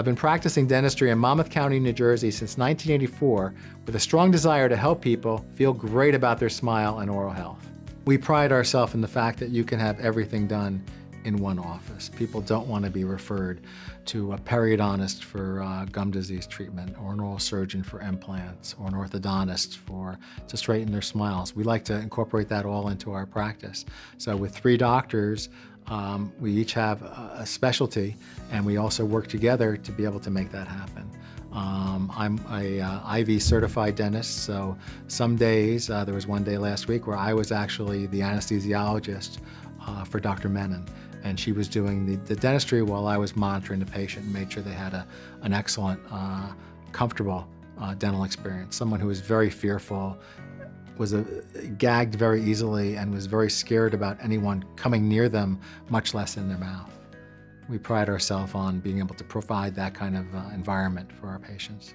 I've been practicing dentistry in Monmouth County, New Jersey since 1984 with a strong desire to help people feel great about their smile and oral health. We pride ourselves in the fact that you can have everything done in one office. People don't want to be referred to a periodontist for uh, gum disease treatment or an oral surgeon for implants or an orthodontist for to straighten their smiles. We like to incorporate that all into our practice. So with three doctors, um, we each have a specialty and we also work together to be able to make that happen. Um, I'm a uh, IV certified dentist, so some days, uh, there was one day last week where I was actually the anesthesiologist uh, for Dr. Menon and she was doing the, the, dentistry while I was monitoring the patient and made sure they had a, an excellent, uh, comfortable uh, dental experience. Someone who was very fearful, was a, gagged very easily and was very scared about anyone coming near them, much less in their mouth. We pride ourselves on being able to provide that kind of uh, environment for our patients.